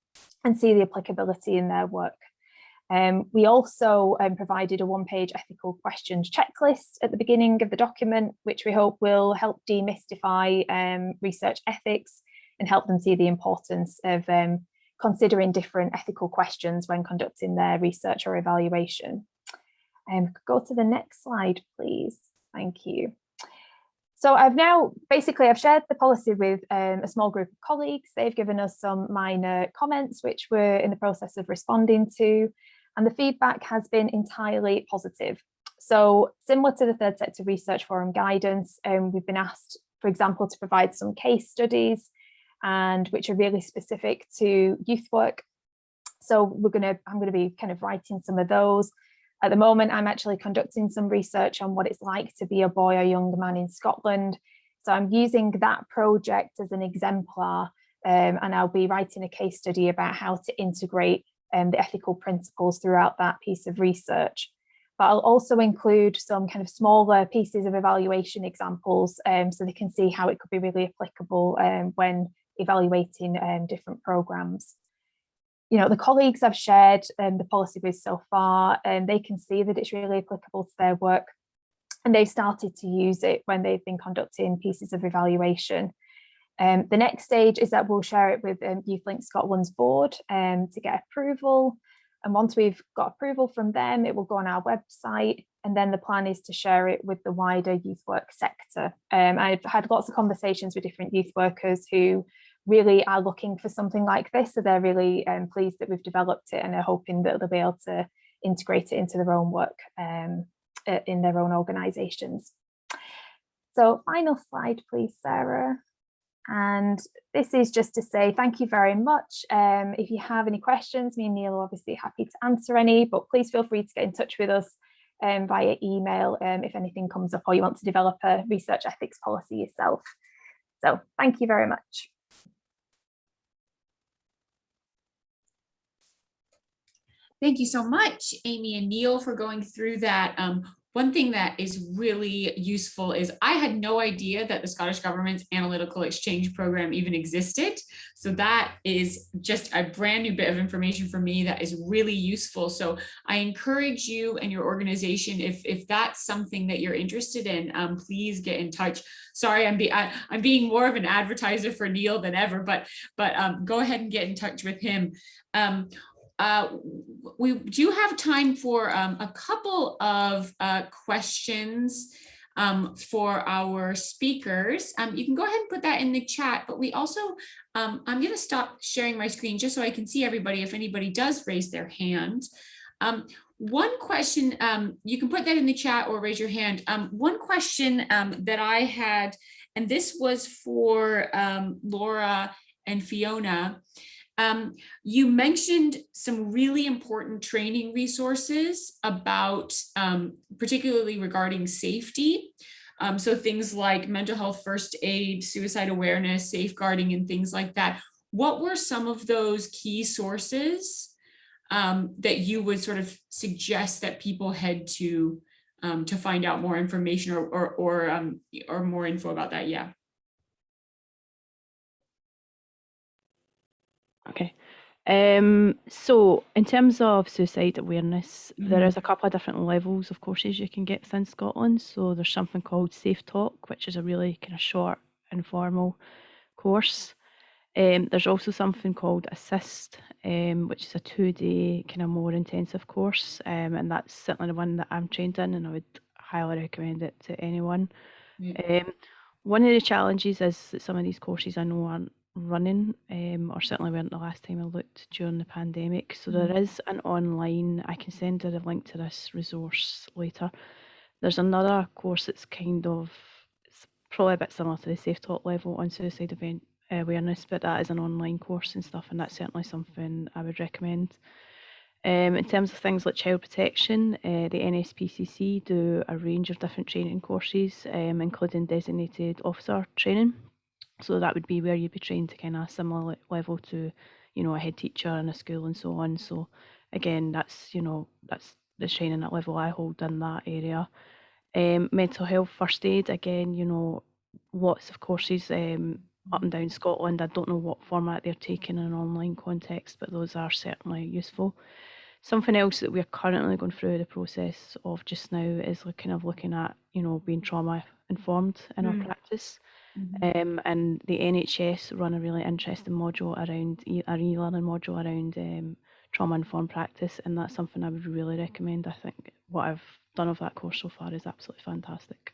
and see the applicability in their work. Um, we also um, provided a one-page ethical questions checklist at the beginning of the document, which we hope will help demystify um, research ethics and help them see the importance of um, considering different ethical questions when conducting their research or evaluation. Um, go to the next slide, please. Thank you. So I've now basically I've shared the policy with um, a small group of colleagues. They've given us some minor comments, which we're in the process of responding to and the feedback has been entirely positive. So similar to the third sector research forum guidance, um, we've been asked, for example, to provide some case studies and which are really specific to youth work. So we're going to, I'm going to be kind of writing some of those. At the moment, I'm actually conducting some research on what it's like to be a boy or young man in Scotland. So I'm using that project as an exemplar um, and I'll be writing a case study about how to integrate um, the ethical principles throughout that piece of research. But I'll also include some kind of smaller pieces of evaluation examples um, so they can see how it could be really applicable um, when evaluating um, different programs. You know, the colleagues I've shared um, the policy with so far, and um, they can see that it's really applicable to their work and they've started to use it when they've been conducting pieces of evaluation. Um, the next stage is that we'll share it with um, YouthLink Scotland's board um, to get approval. And once we've got approval from them, it will go on our website. And then the plan is to share it with the wider youth work sector. Um, I've had lots of conversations with different youth workers who really are looking for something like this. So they're really um, pleased that we've developed it and are hoping that they'll be able to integrate it into their own work um, in their own organisations. So final slide, please, Sarah. And this is just to say thank you very much. Um, if you have any questions, me and Neil are obviously happy to answer any, but please feel free to get in touch with us um, via email um, if anything comes up or you want to develop a research ethics policy yourself. So thank you very much. Thank you so much, Amy and Neil, for going through that. Um, one thing that is really useful is I had no idea that the Scottish Government's Analytical Exchange Program even existed. So that is just a brand new bit of information for me that is really useful. So I encourage you and your organization, if, if that's something that you're interested in, um, please get in touch. Sorry, I'm, be, I, am being more of an advertiser for Neil than ever, but, but um, go ahead and get in touch with him. Um, uh, we do have time for um, a couple of uh, questions um, for our speakers. Um, you can go ahead and put that in the chat, but we also, um, I'm going to stop sharing my screen just so I can see everybody if anybody does raise their hand. Um, one question, um, you can put that in the chat or raise your hand. one question that I had, and this was for Laura and Fiona, um, you mentioned some really important training resources about, um, particularly regarding safety. Um, so things like mental health first aid, suicide awareness, safeguarding, and things like that. What were some of those key sources um, that you would sort of suggest that people head to um, to find out more information or or or, um, or more info about that? Yeah. Okay. Um, so in terms of suicide awareness, mm -hmm. there Mm-hmm. a couple of different levels of courses you can get within Scotland. So there's something called Safe Talk, which is a really kind of short, informal course. Um, there's also something called ASIST, um, which is a two-day kind of more intensive course, um, and that's certainly the one that I'm trained in, and I would highly recommend it to anyone. Um, one of the challenges is that some of these courses I know aren't running, um, or certainly weren't the last time I looked during the pandemic. So Mm. there is an online, I can send her a link to this resource later. There's another course that's kind of, it's probably a bit similar to the Safe Talk level on suicide event awareness, but that is an online course and stuff, and that's certainly something I would recommend. Um, in terms of things like child protection, uh, the NSPCC do a range of different training courses, um, including designated officer training. So that would be where you'd be trained to kind of similar level to, you know, a head teacher in a school and so on. So again, that's you know that's the training at level I hold in that area. Um, mental health first aid again, you know, lots of courses um, up and down Scotland. I don't know what format they're taking in an online context, but those are certainly useful. Something else that we're currently going through the process of just now is kind of looking at, you know, being trauma informed in Mm. our practice. Mhm. Um, and the NHS run a really interesting module around e- an e-learning module around um, trauma informed practice, and that's something I would really recommend. I think what I've done of that course so far is absolutely fantastic.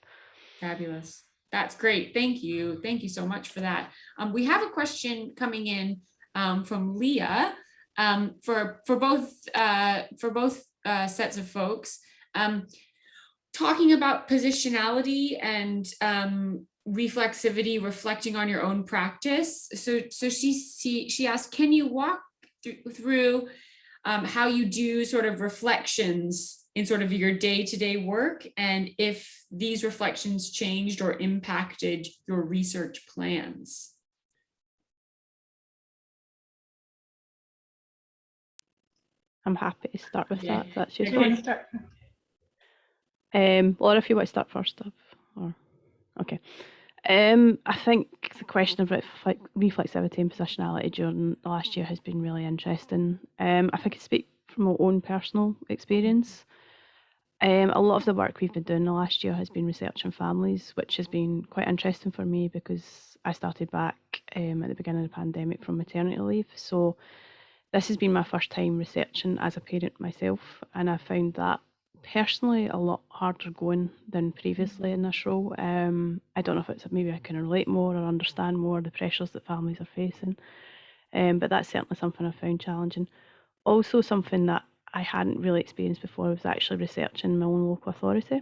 Fabulous. That's great. Thank you. Thank you so much for that. Um, we have a question coming in um, from Leah um, for for both uh, for both uh, sets of folks. Um, talking about positionality and um, reflexivity, reflecting on your own practice. So so she she, she asked, can you walk through, through um, how you do sort of reflections in sort of your day-to-day work and if these reflections changed or impacted your research plans. I'm happy to start with Yeah. that. That's your Do useful. you want to start? Um, Laura, if you want to start first, Dov, or okay. Um, I think the question of reflexivity and positionality during the last year has been really interesting. Um, if I could speak from my own personal experience, um, a lot of the work we've been doing the last year has been research on families, which has been quite interesting for me because I started back um, at the beginning of the pandemic from maternity leave. So this has been my first time researching as a parent myself, and I found that personally a lot harder going than previously in this role. Um, I don't know if it's maybe I can relate more or understand more the pressures that families are facing, um, but that's certainly something I found challenging. Also, something that I hadn't really experienced before was actually researching my own local authority,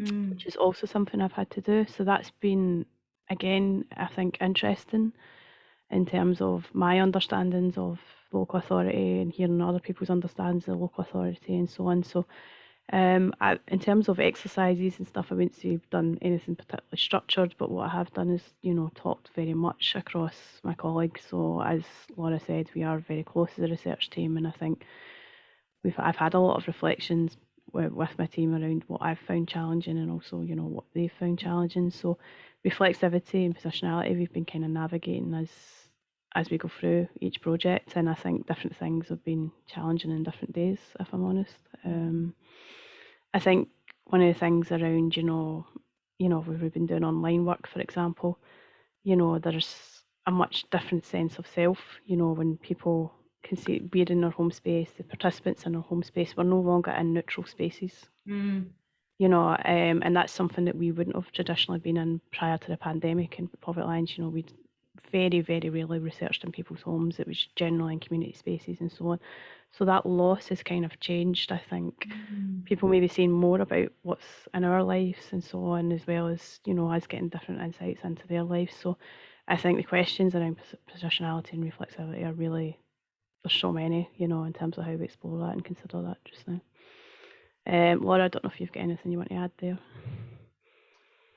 Mm, which is also something I've had to do. So that's been again, I think, interesting in terms of my understandings of local authority and hearing other people's understandings of local authority and so on. So um, I, in terms of exercises and stuff, I wouldn't say I've done anything particularly structured, but what I have done is, you know, talked very much across my colleagues. So as Laura said, we are very close as a research team, and I think we've I've had a lot of reflections with, my team around what I've found challenging and also, you know, what they've found challenging. So reflexivity and positionality, we've been kind of navigating as as we go through each project, and I think different things have been challenging in different days, if I'm honest. Um, I think one of the things around, you know, you know, we've been doing online work, for example, you know, there's a much different sense of self, you know, when people can see we're in our home space, the participants in our home space, we're no longer in neutral spaces, mm, you know, um, and that's something that we wouldn't have traditionally been in prior to the pandemic and Poverty Alliance, you know, we'd very, very rarely researched in people's homes. It was generally in community spaces and so on. So that loss has kind of changed, I think mm, people maybe seeing more about what's in our lives and so on, as well as you know us getting different insights into their lives. So I think the questions around pos- positionality and reflexivity are really there's so many, you know, in terms of how we explore that and consider that just now. Um, Laura, I don't know if you've got anything you want to add there.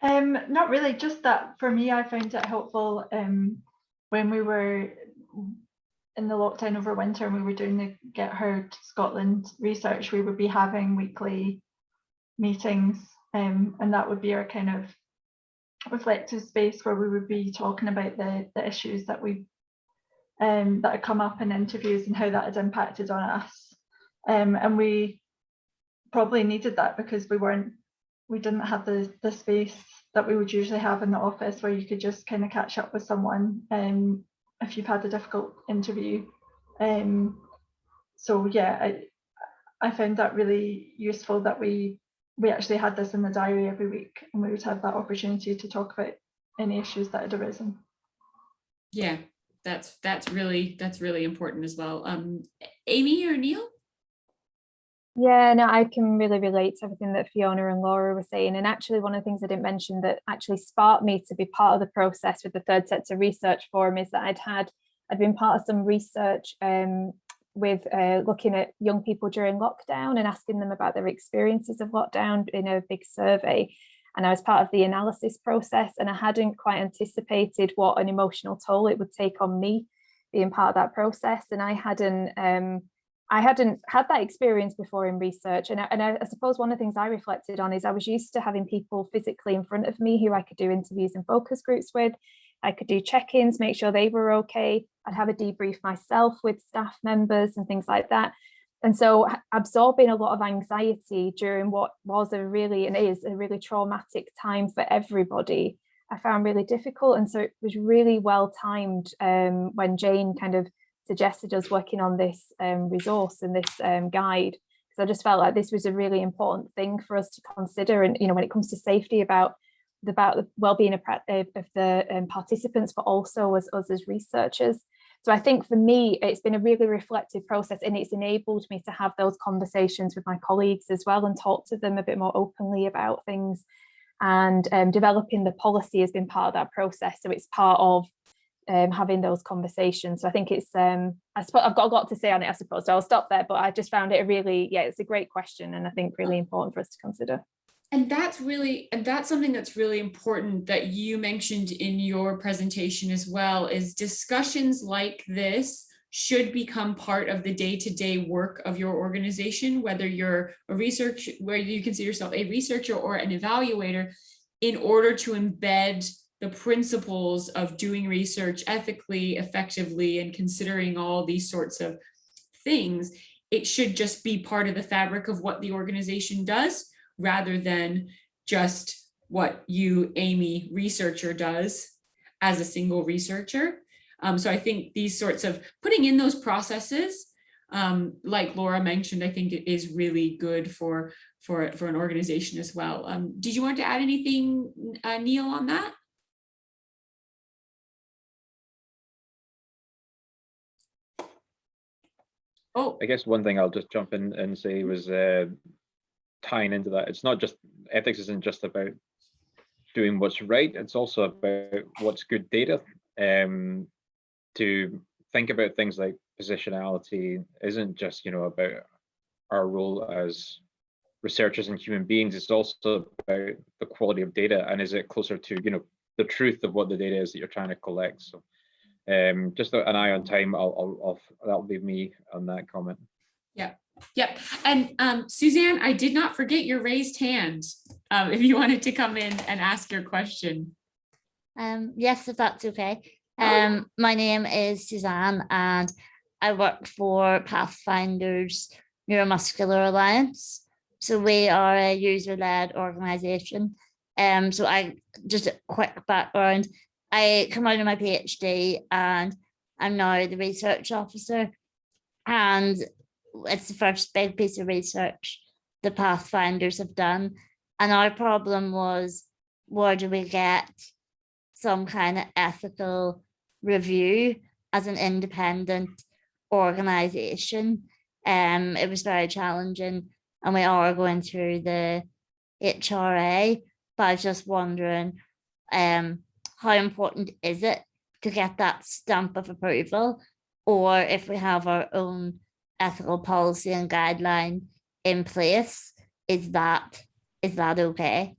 Um, not really, just that for me, I found it helpful um, when we were in the lockdown over winter and we were doing the Get Heard Scotland research, we would be having weekly meetings um, and that would be our kind of reflective space where we would be talking about the, the issues that we um, that had come up in interviews and how that had impacted on us. Um, and we probably needed that because we weren't we didn't have the the space that we would usually have in the office where you could just kind of catch up with someone um, if you've had a difficult interview. Um, so yeah, I I found that really useful that we we actually had this in the diary every week and we would have that opportunity to talk about any issues that had arisen. yeah, that's that's really that's really important as well. Um, Amy or Neil? Yeah, no, I can really relate to everything that Fiona and Laura were saying. And actually, one of the things I didn't mention that actually sparked me to be part of the process with the Third Sector Research Forum is that I'd had, I'd been part of some research um, with uh, looking at young people during lockdown and asking them about their experiences of lockdown in a big survey. And I was part of the analysis process and I hadn't quite anticipated what an emotional toll it would take on me being part of that process. And I hadn't um, I hadn't had that experience before in research. And, I, and I, I, suppose one of the things I reflected on is I was used to having people physically in front of me who I could do interviews and focus groups with. I could do check-ins, make sure they were okay. I'd have a debrief myself with staff members and things like that. And so absorbing a lot of anxiety during what was a really and is a really traumatic time for everybody, I found really difficult. And so it was really well timed um, when Jane kind of suggested us working on this um, resource and this um, guide because I just felt like this was a really important thing for us to consider and you know when it comes to safety about about the well-being of, of, the um, participants but also as us as researchers. So I think for me it's been a really reflective process and it's enabled me to have those conversations with my colleagues as well and talk to them a bit more openly about things. And um, developing the policy has been part of that process so it's part of um, having those conversations. So I think it's, um, I suppose I've got a lot to say on it, I suppose, so I'll stop there, but I just found it a really, yeah, it's a great question and I think really important for us to consider. And that's really, and that's something that's really important that you mentioned in your presentation as well, is discussions like this should become part of the day-to-day -day work of your organization, whether you're a research, where you consider yourself a researcher or an evaluator, in order to embed the principles of doing research ethically, effectively, and considering all these sorts of things, it should just be part of the fabric of what the organization does rather than just what you, Amy, researcher does as a single researcher. Um, so I think these sorts of putting in those processes, um, like Laura mentioned, I think it is really good for, for, for an organization as well. Um, did you want to add anything, uh, Neil, on that? Oh, I guess one thing I'll just jump in and say was uh, tying into that. It's not just ethics isn't just about doing what's right. It's also about what's good data. Um, to think about things like positionality isn't just you know about our role as researchers and human beings. It's also about the quality of data and is it closer to you know the truth of what the data is that you're trying to collect. So um, just an eye on time. I'll, I'll, I'll that'll leave me on that comment. Yeah. Yep. And um, Suzanne, I did not forget your raised hand. Um, if you wanted to come in and ask your question. Um, yes, if that's okay. Um, my name is Suzanne and I work for Pathfinders Neuromuscular Alliance. So we are a user-led organization. Um, so I just a quick background. I come out of my PhD and I'm now the research officer. And it's the first big piece of research the Pathfinders have done. And our problem was, where do we get some kind of ethical review as an independent organization? Um, it was very challenging and we are going through the HRA, but I was just wondering, um, how important is it to get that stamp of approval? Or if we have our own ethical policy and guideline in place, is that is that okay?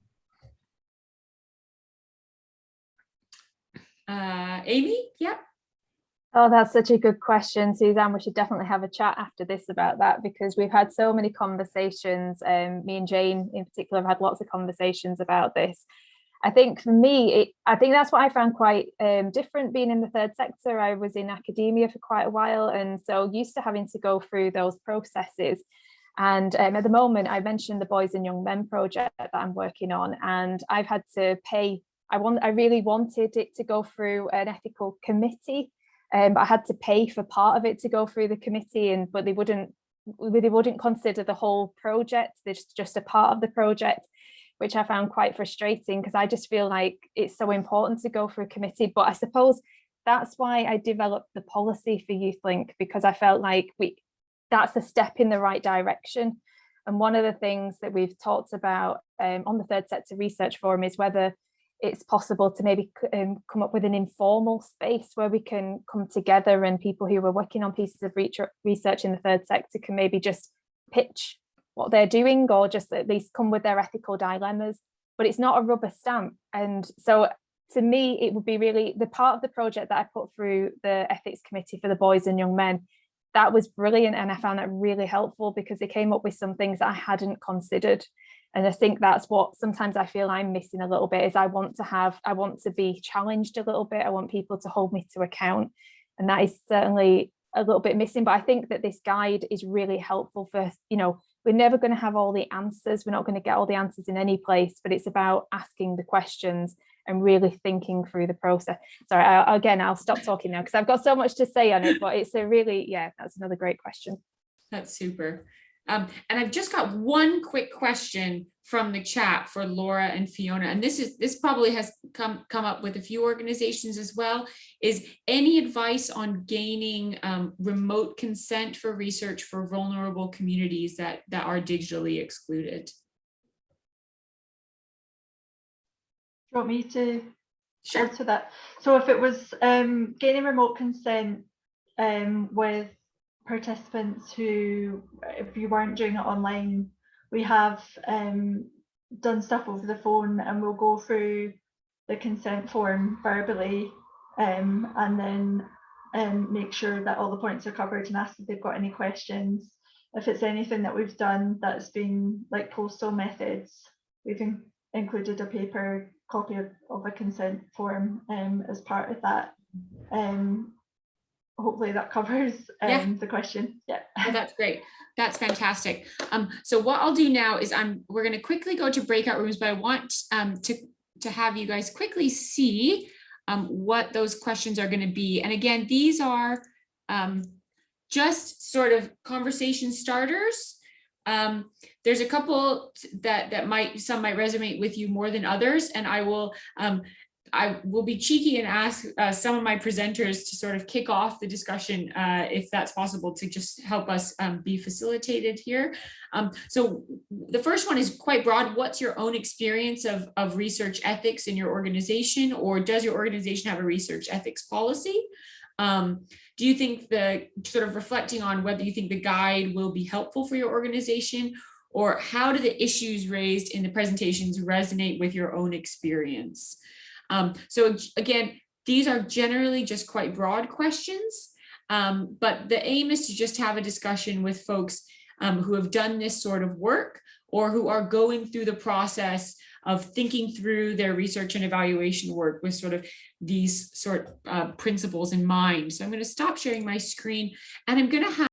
Uh, Amy, yep. Oh, that's such a good question, Suzanne. We should definitely have a chat after this about that because we've had so many conversations. Um, me and Jane in particular have had lots of conversations about this. I think for me, it, I think that's what I found quite um, different being in the third sector. I was in academia for quite a while and so used to having to go through those processes. And um, at the moment, I mentioned the Boys and Young Men project that I'm working on and I've had to pay, I want, I really wanted it to go through an ethical committee, um, but I had to pay for part of it to go through the committee and but they wouldn't they wouldn't consider the whole project, there's just a part of the project which I found quite frustrating because I just feel like it's so important to go for a committee. But I suppose that's why I developed the policy for YouthLink because I felt like we that's a step in the right direction. And one of the things that we've talked about um, on the Third Sector Research Forum is whether it's possible to maybe um, come up with an informal space where we can come together and people who are working on pieces of research in the third sector can maybe just pitch what they're doing or just at least come with their ethical dilemmas. But it's not a rubber stamp. And so to me, it would be really the part of the project that I put through the ethics committee for the boys and young men that was brilliant and I found that really helpful because they came up with some things that I hadn't considered and I think that's what sometimes I feel I'm missing a little bit is I want to have I want to be challenged a little bit I want people to hold me to account and that is certainly a little bit missing but I think that this guide is really helpful for you know we're never going to have all the answers we're not going to get all the answers in any place but it's about asking the questions and really thinking through the process. Sorry, I, again, I'll stop talking now because I've got so much to say on it, but it's a really, yeah, that's another great question. That's super. Um, and I've just got one quick question from the chat for Laura and Fiona, and this is this probably has come come up with a few organizations as well. Is any advice on gaining um, remote consent for research for vulnerable communities that that are digitally excluded? Do you want me to sure. answer that? So if it was um, gaining remote consent um, with participants who, if you weren't doing it online, we have um, done stuff over the phone and we'll go through the consent form verbally um, and then um, make sure that all the points are covered and ask if they've got any questions. If it's anything that we've done that's been like postal methods, we've in included a paper copy of, of a consent form um, as part of that. Um, hopefully that covers um, yeah. the question. Yeah, oh, that's great. That's fantastic. Um, so what I'll do now is I'm we're going to quickly go to breakout rooms, but I want um, to to have you guys quickly see um, what those questions are going to be. And again, these are um, just sort of conversation starters. Um, there's a couple that that might some might resonate with you more than others, and I will um, I will be cheeky and ask uh, some of my presenters to sort of kick off the discussion, uh, if that's possible, to just help us um, be facilitated here. Um, so the first one is quite broad. What's your own experience of, of research ethics in your organization, or does your organization have a research ethics policy? Um, do you think the sort of reflecting on whether you think the guide will be helpful for your organization or how do the issues raised in the presentations resonate with your own experience? Um, so again, these are generally just quite broad questions, um, but the aim is to just have a discussion with folks um, who have done this sort of work or who are going through the process of thinking through their research and evaluation work with sort of these sort of uh, principles in mind. So I'm going to stop sharing my screen and I'm going to have